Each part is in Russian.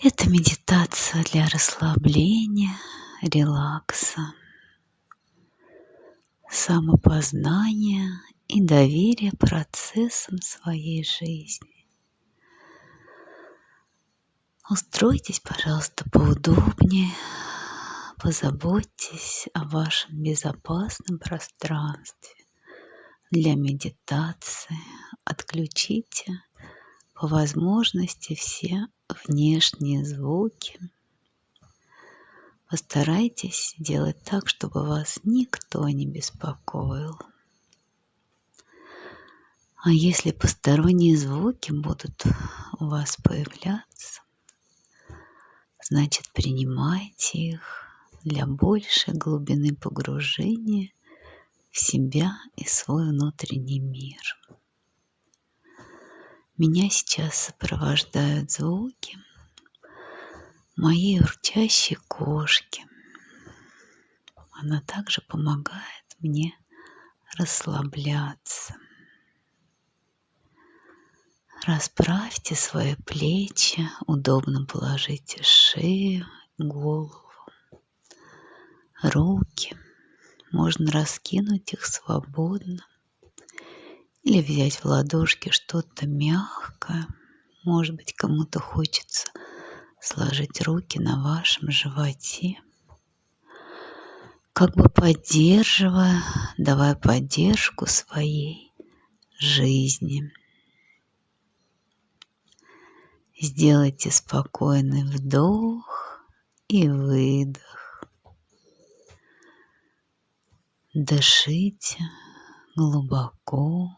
Это медитация для расслабления, релакса, самопознания и доверия процессам своей жизни. Устройтесь, пожалуйста, поудобнее, позаботьтесь о вашем безопасном пространстве для медитации, отключите по возможности все внешние звуки. Постарайтесь делать так, чтобы вас никто не беспокоил. А если посторонние звуки будут у вас появляться, значит принимайте их для большей глубины погружения в себя и свой внутренний мир. Меня сейчас сопровождают звуки моей урчащей кошки. Она также помогает мне расслабляться. Расправьте свои плечи, удобно положите шею, голову, руки. Можно раскинуть их свободно или взять в ладошки что-то мягкое. Может быть, кому-то хочется сложить руки на вашем животе, как бы поддерживая, давая поддержку своей жизни. Сделайте спокойный вдох и выдох. Дышите глубоко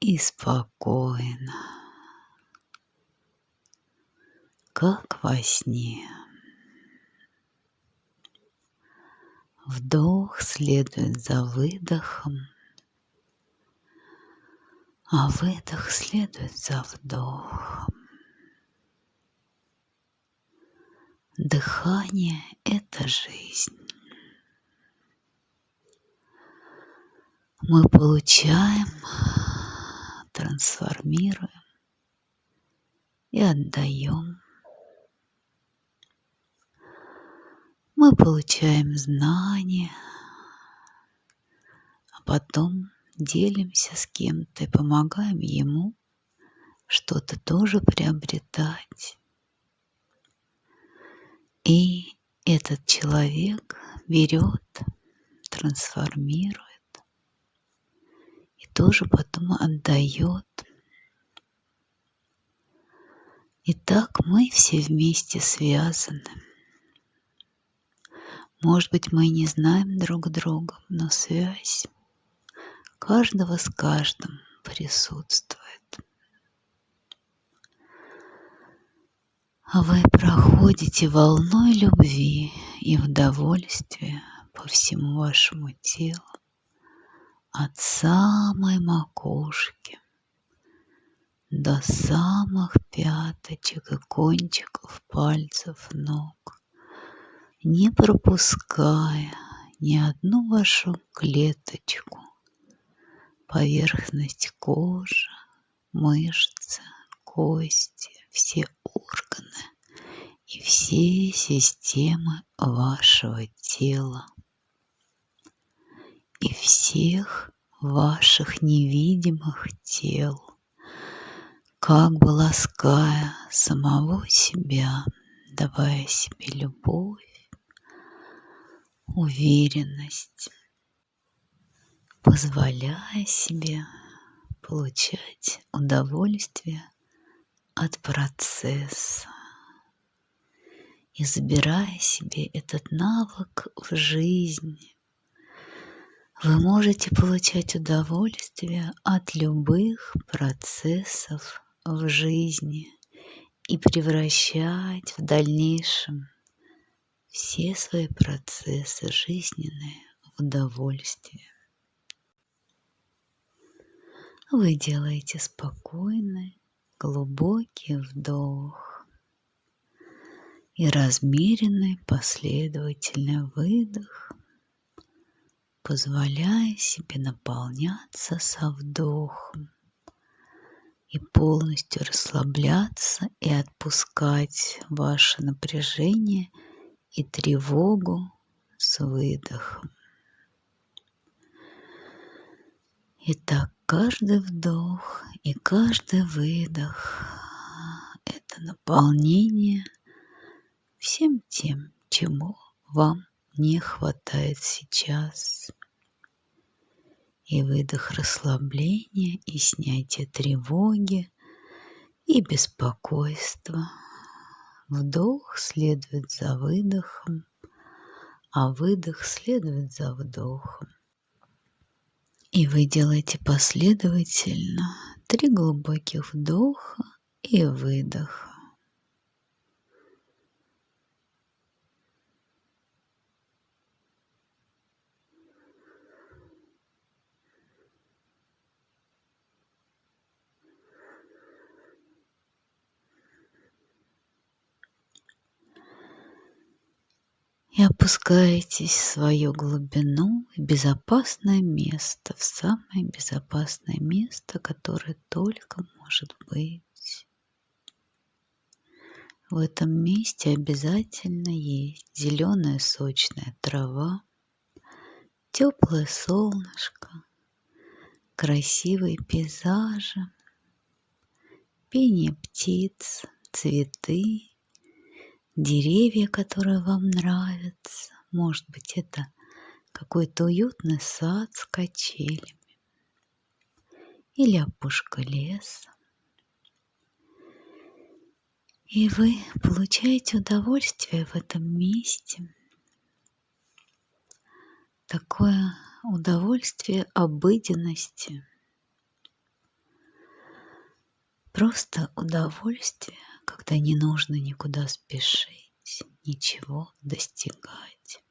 и спокойно, как во сне. Вдох следует за выдохом, а выдох следует за вдохом. Дыхание – это жизнь. Мы получаем трансформируем и отдаем. Мы получаем знания, а потом делимся с кем-то и помогаем ему что-то тоже приобретать. И этот человек берет, трансформирует тоже потом отдает. И так мы все вместе связаны. Может быть, мы не знаем друг друга, но связь каждого с каждым присутствует. А вы проходите волной любви и удовольствия по всему вашему телу от самой макушки до самых пяточек и кончиков пальцев ног, не пропуская ни одну вашу клеточку, поверхность кожи, мышцы, кости, все органы и все системы вашего тела и всех ваших невидимых тел, как бы лаская самого себя, давая себе любовь, уверенность, позволяя себе получать удовольствие от процесса. И забирая себе этот навык в жизнь вы можете получать удовольствие от любых процессов в жизни и превращать в дальнейшем все свои процессы жизненные в удовольствие. Вы делаете спокойный, глубокий вдох и размеренный последовательный выдох – позволяя себе наполняться со вдохом и полностью расслабляться и отпускать ваше напряжение и тревогу с выдохом. Итак, каждый вдох и каждый выдох – это наполнение всем тем, чему вам не хватает сейчас. И выдох расслабления и снятия тревоги и беспокойства. Вдох следует за выдохом, а выдох следует за вдохом. И вы делаете последовательно три глубоких вдоха и выдоха. И опускаетесь в свою глубину в безопасное место, в самое безопасное место, которое только может быть. В этом месте обязательно есть зеленая сочная трава, теплое солнышко, красивые пейзажи, пение птиц, цветы деревья, которые вам нравятся. Может быть, это какой-то уютный сад с качелями или опушка леса. И вы получаете удовольствие в этом месте. Такое удовольствие обыденности. Просто удовольствие когда не нужно никуда спешить, ничего достигать,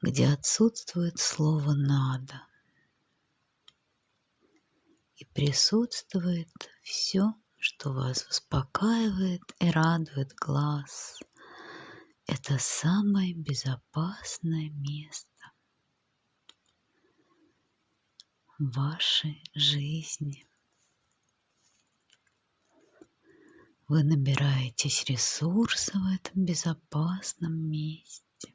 где отсутствует слово «надо». И присутствует все, что вас успокаивает и радует глаз. Это самое безопасное место в вашей жизни. Вы набираетесь ресурса в этом безопасном месте.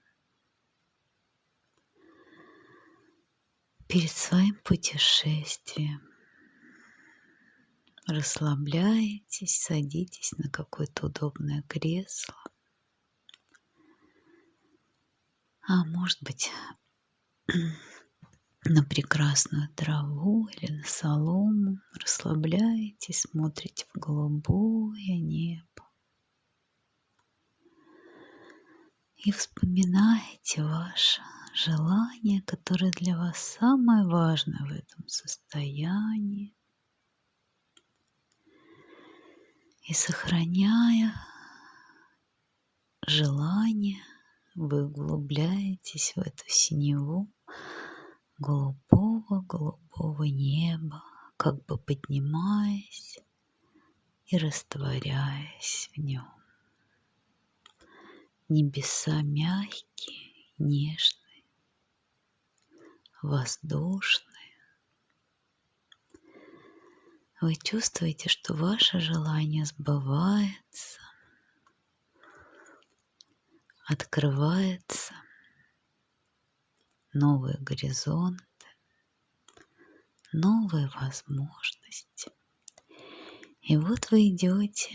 Перед своим путешествием расслабляетесь, садитесь на какое-то удобное кресло. А может быть, на прекрасную траву или на солому, расслабляетесь, смотрите в голубое небо. И вспоминаете ваше желание, которое для вас самое важное в этом состоянии. И сохраняя желание, вы углубляетесь в эту синеву, голубого-голубого неба, как бы поднимаясь и растворяясь в нем. Небеса мягкие, нежные, воздушные. Вы чувствуете, что ваше желание сбывается, открывается – новые горизонты, новые возможности. И вот вы идете,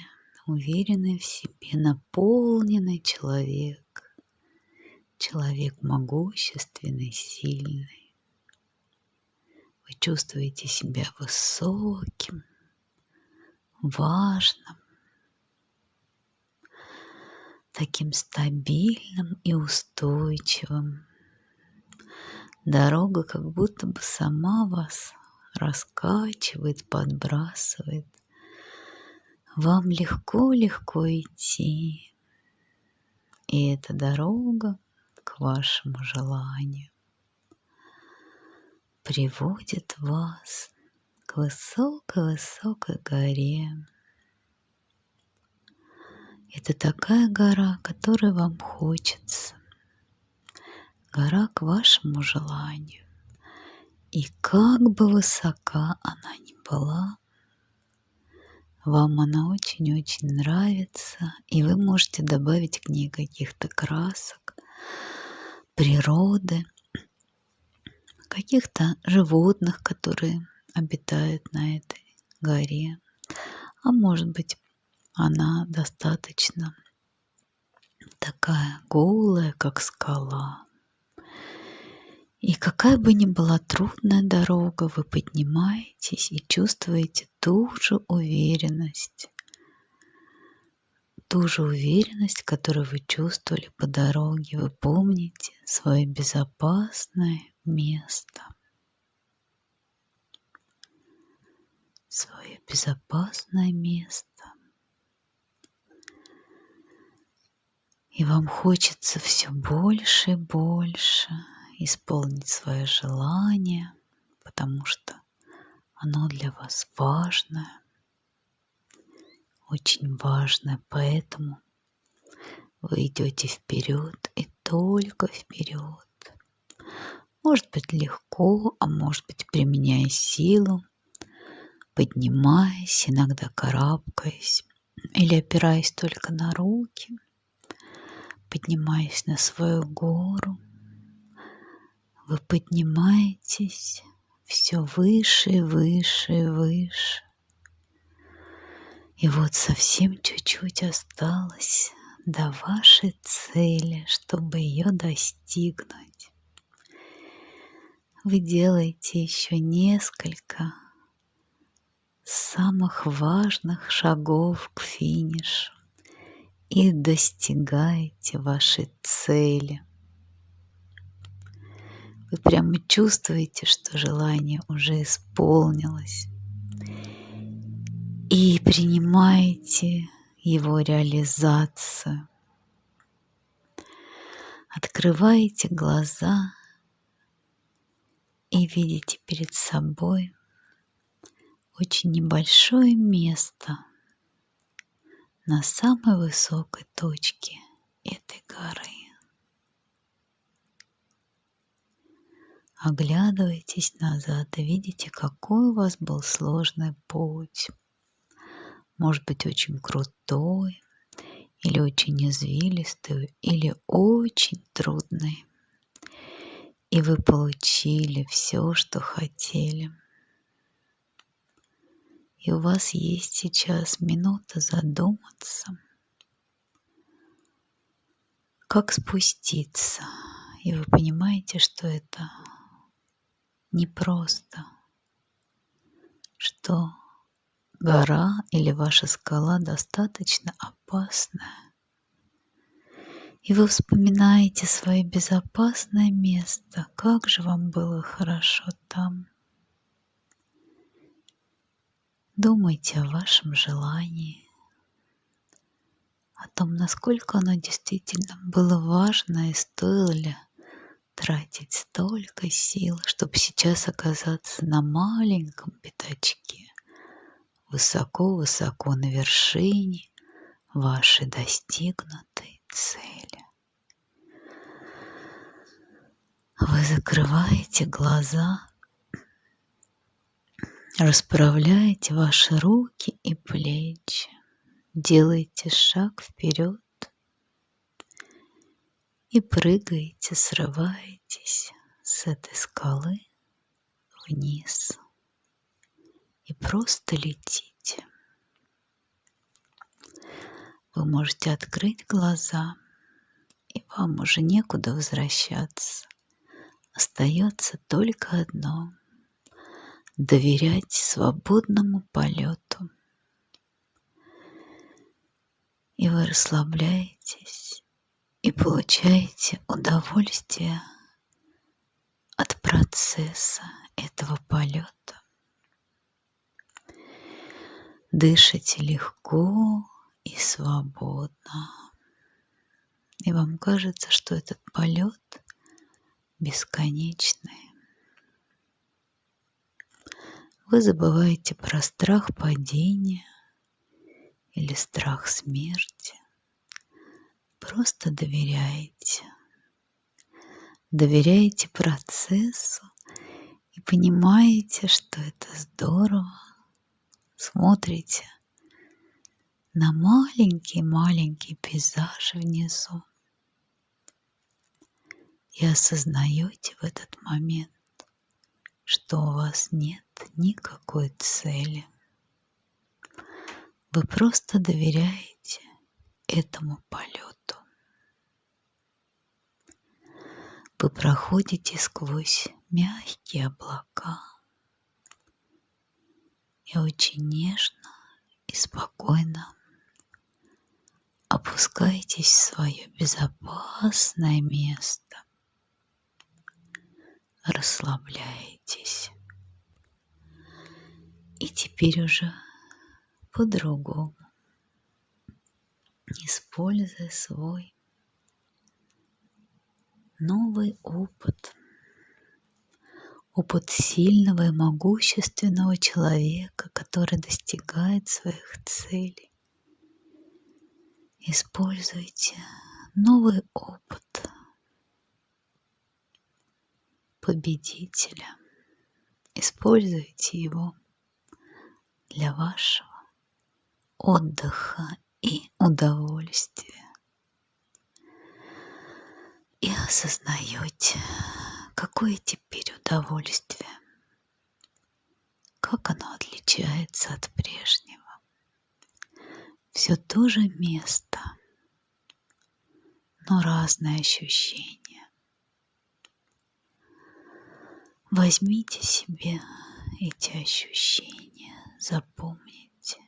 уверенный в себе, наполненный человек, человек могущественный, сильный. Вы чувствуете себя высоким, важным, таким стабильным и устойчивым, Дорога как будто бы сама вас раскачивает, подбрасывает. Вам легко-легко идти. И эта дорога к вашему желанию приводит вас к высокой-высокой горе. Это такая гора, которой вам хочется гора к вашему желанию. И как бы высока она ни была, вам она очень-очень нравится, и вы можете добавить к ней каких-то красок, природы, каких-то животных, которые обитают на этой горе. А может быть, она достаточно такая голая, как скала. И какая бы ни была трудная дорога, вы поднимаетесь и чувствуете ту же уверенность, ту же уверенность, которую вы чувствовали по дороге. Вы помните свое безопасное место. Свое безопасное место. И вам хочется все больше и больше исполнить свое желание, потому что оно для вас важное, очень важное, поэтому вы идете вперед и только вперед. Может быть легко, а может быть применяя силу, поднимаясь, иногда карабкаясь или опираясь только на руки, поднимаясь на свою гору, вы поднимаетесь все выше выше выше. И вот совсем чуть-чуть осталось до вашей цели, чтобы ее достигнуть. Вы делаете еще несколько самых важных шагов к финишу и достигаете вашей цели. Вы прямо чувствуете, что желание уже исполнилось. И принимаете его реализацию. Открываете глаза и видите перед собой очень небольшое место на самой высокой точке этой горы. Оглядывайтесь назад и видите, какой у вас был сложный путь. Может быть, очень крутой, или очень извилистый, или очень трудный. И вы получили все, что хотели. И у вас есть сейчас минута задуматься, как спуститься. И вы понимаете, что это непросто, что гора или ваша скала достаточно опасная. И вы вспоминаете свое безопасное место, как же вам было хорошо там. Думайте о вашем желании, о том, насколько оно действительно было важно и стоило ли тратить столько сил, чтобы сейчас оказаться на маленьком пятачке, высоко-высоко на вершине вашей достигнутой цели. Вы закрываете глаза, расправляете ваши руки и плечи, делаете шаг вперед и прыгаете, срываетесь с этой скалы вниз и просто летите. Вы можете открыть глаза, и вам уже некуда возвращаться. Остается только одно — доверять свободному полету. И вы расслабляетесь, и получаете удовольствие от процесса этого полета. Дышите легко и свободно. И вам кажется, что этот полет бесконечный. Вы забываете про страх падения или страх смерти. Просто доверяете. Доверяете процессу и понимаете, что это здорово. Смотрите на маленький-маленький пейзаж внизу. И осознаете в этот момент, что у вас нет никакой цели. Вы просто доверяете этому полету. Вы проходите сквозь мягкие облака и очень нежно и спокойно опускаетесь в свое безопасное место. Расслабляетесь. И теперь уже по-другому, используя свой новый опыт, опыт сильного и могущественного человека, который достигает своих целей. Используйте новый опыт победителя. Используйте его для вашего отдыха и удовольствия. И осознаете, какое теперь удовольствие, как оно отличается от прежнего. Все то же место, но разные ощущения. Возьмите себе эти ощущения, запомните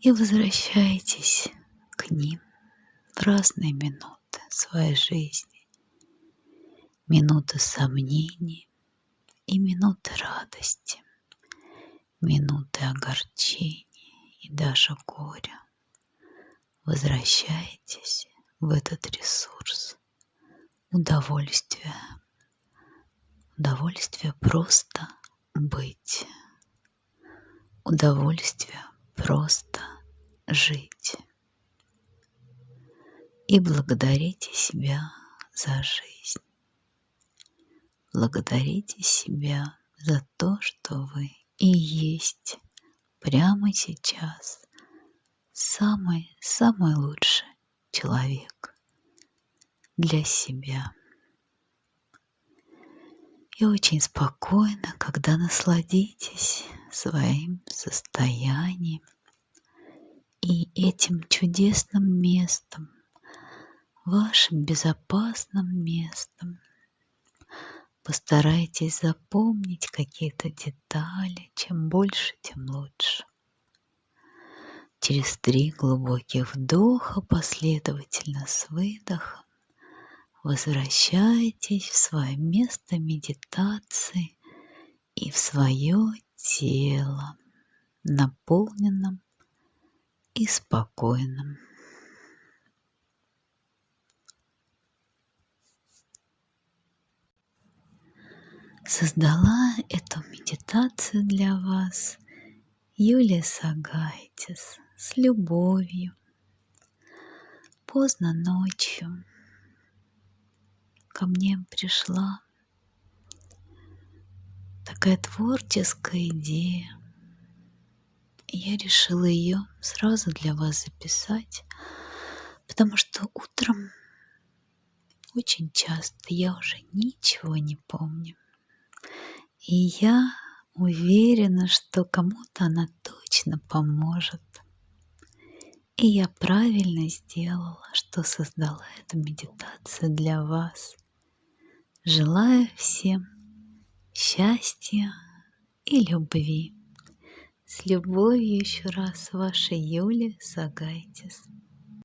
и возвращайтесь к ним в разные минуты своей жизни. Минуты сомнений и минуты радости, минуты огорчений и даже горя. Возвращайтесь в этот ресурс удовольствия. Удовольствие просто быть. Удовольствие просто жить и благодарите себя за жизнь. Благодарите себя за то, что вы и есть прямо сейчас самый-самый лучший человек для себя. И очень спокойно, когда насладитесь своим состоянием и этим чудесным местом, вашим безопасным местом. Постарайтесь запомнить какие-то детали. Чем больше, тем лучше. Через три глубоких вдоха последовательно с выдохом возвращайтесь в свое место медитации и в свое тело, наполненном и спокойным. Создала эту медитацию для вас Юлия Сагайтис с любовью. Поздно ночью ко мне пришла такая творческая идея. Я решила ее сразу для вас записать, потому что утром очень часто я уже ничего не помню. И я уверена, что кому-то она точно поможет. И я правильно сделала, что создала эту медитацию для вас. Желаю всем счастья и любви. С любовью еще раз, ваша Юлия Сагайтис.